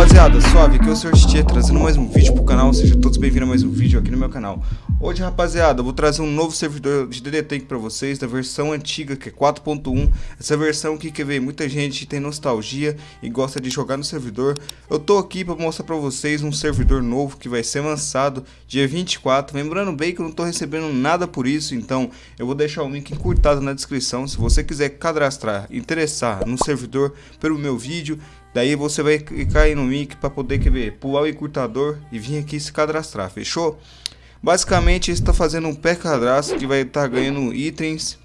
rapaziada, suave, que eu sou o Tietê, trazendo mais um vídeo pro canal, sejam todos bem-vindos a mais um vídeo aqui no meu canal. Hoje, rapaziada, eu vou trazer um novo servidor de DD Tank pra vocês, da versão antiga, que é 4.1. Essa versão aqui, quer ver, muita gente tem nostalgia e gosta de jogar no servidor. Eu tô aqui pra mostrar pra vocês um servidor novo que vai ser lançado dia 24. Lembrando bem que eu não tô recebendo nada por isso, então eu vou deixar o link encurtado na descrição. Se você quiser cadastrar, interessar no servidor pelo meu vídeo, Daí você vai clicar aí no link para poder quer ver, pular o encurtador e vir aqui se cadastrar, fechou? Basicamente está fazendo um pré-cadastro que vai estar tá ganhando itens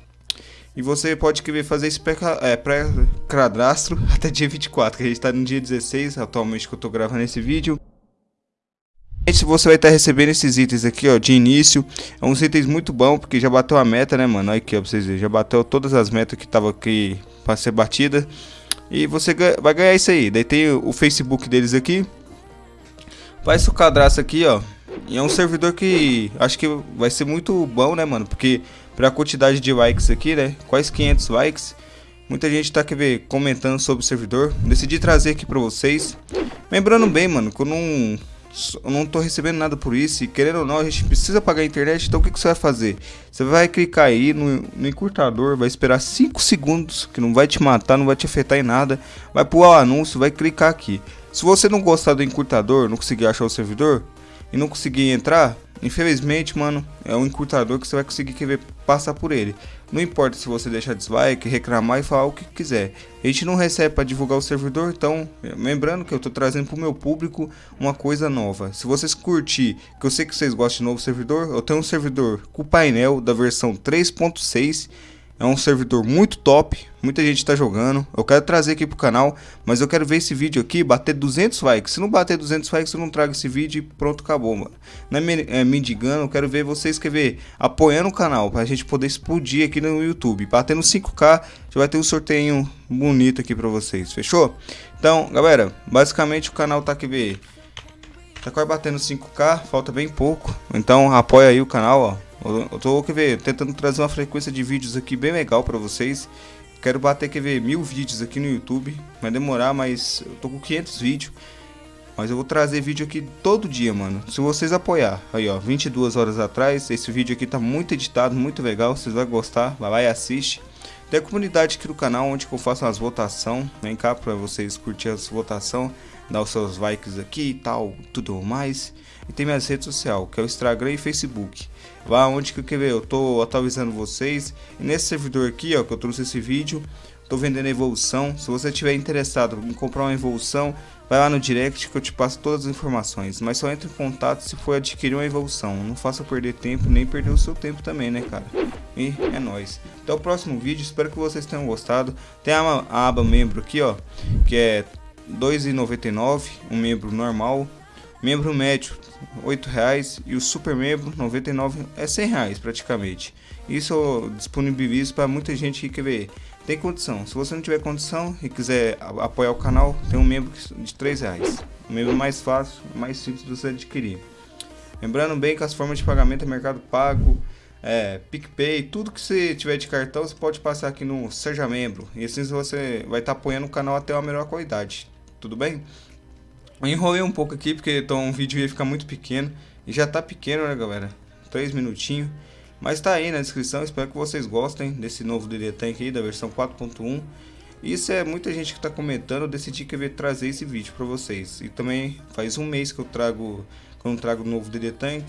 e você pode querer fazer esse pré-cadastro é, até dia 24, que a gente está no dia 16 atualmente que eu estou gravando esse vídeo. Você vai estar tá recebendo esses itens aqui, ó, de início. É uns itens muito bom, porque já bateu a meta, né, mano? Olha aqui, ó, pra vocês verem. Já bateu todas as metas que tava aqui para ser batida. E você vai ganhar isso aí. Daí tem o Facebook deles aqui. Faz o cadastro aqui, ó. E é um servidor que acho que vai ser muito bom, né, mano? Porque pra quantidade de likes aqui, né? Quase 500 likes. Muita gente tá quer ver, comentando sobre o servidor. Decidi trazer aqui pra vocês. Lembrando bem, mano, que eu não não tô recebendo nada por isso e querendo ou não a gente precisa pagar a internet, então o que, que você vai fazer? Você vai clicar aí no, no encurtador, vai esperar 5 segundos, que não vai te matar, não vai te afetar em nada, vai pular o anúncio, vai clicar aqui. Se você não gostar do encurtador, não conseguir achar o servidor e não conseguir entrar, Infelizmente, mano, é um encurtador que você vai conseguir querer passar por ele. Não importa se você deixar dislike, reclamar e falar o que quiser. A gente não recebe para divulgar o servidor, então, lembrando que eu tô trazendo pro meu público uma coisa nova. Se vocês curtir, que eu sei que vocês gostam de novo servidor, eu tenho um servidor com painel da versão 3.6 é um servidor muito top, muita gente está jogando. Eu quero trazer aqui pro canal, mas eu quero ver esse vídeo aqui bater 200 likes. Se não bater 200 likes, eu não trago esse vídeo e pronto, acabou, mano. Não é, me, é mendigando, eu quero ver vocês quer ver apoiando o canal pra gente poder explodir aqui no YouTube. Batendo 5k, já vai ter um sorteio bonito aqui pra vocês, fechou? Então, galera, basicamente o canal tá aqui ver Tá quase batendo 5k, falta bem pouco. Então apoia aí o canal, ó. Eu tô quer ver, tentando trazer uma frequência de vídeos aqui bem legal para vocês. Quero bater quer ver mil vídeos aqui no YouTube. Vai demorar, mas eu tô com 500 vídeos. Mas eu vou trazer vídeo aqui todo dia, mano. Se vocês apoiar. Aí, ó, 22 horas atrás. Esse vídeo aqui tá muito editado, muito legal. Vocês vão gostar. Vai lá e assiste. Tem a comunidade aqui do canal onde eu faço as votações. Vem cá para vocês curtir as votações. Dar os seus likes aqui e tal, tudo mais. E tem minhas redes sociais, que é o Instagram e Facebook. Lá onde que eu, ver, eu tô atualizando vocês. E nesse servidor aqui, ó, que eu trouxe esse vídeo, tô vendendo evolução. Se você tiver interessado em comprar uma evolução, vai lá no direct que eu te passo todas as informações. Mas só entre em contato se for adquirir uma evolução. Não faça perder tempo, nem perder o seu tempo também, né, cara? E é nóis. Até o próximo vídeo, espero que vocês tenham gostado. Tem a aba membro aqui, ó, que é R$ 2,99, um membro normal. Membro médio R$ reais e o super membro 99 é R$ reais praticamente. Isso eu disponibilizo para muita gente que quer ver. Tem condição. Se você não tiver condição e quiser apoiar o canal, tem um membro de R$ reais. O membro mais fácil, mais simples de você adquirir. Lembrando bem que as formas de pagamento é Mercado Pago, é, PicPay, tudo que você tiver de cartão você pode passar aqui no Seja Membro. E assim você vai estar tá apoiando o canal até uma melhor qualidade. Tudo bem? Eu enrolei um pouco aqui porque então o vídeo ia ficar muito pequeno. E já tá pequeno, né, galera? 3 minutinhos. Mas tá aí na descrição, espero que vocês gostem desse novo DD Tank aí, da versão 4.1. Isso é muita gente que tá comentando, eu decidi que eu ia trazer esse vídeo pra vocês. E também faz um mês que eu trago, que eu não trago o novo DD Tank.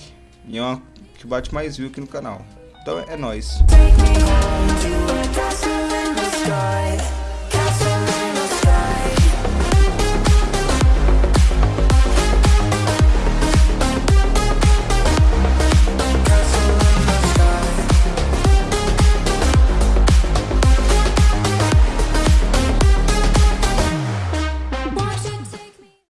E é uma que bate mais view aqui no canal. Então é nóis.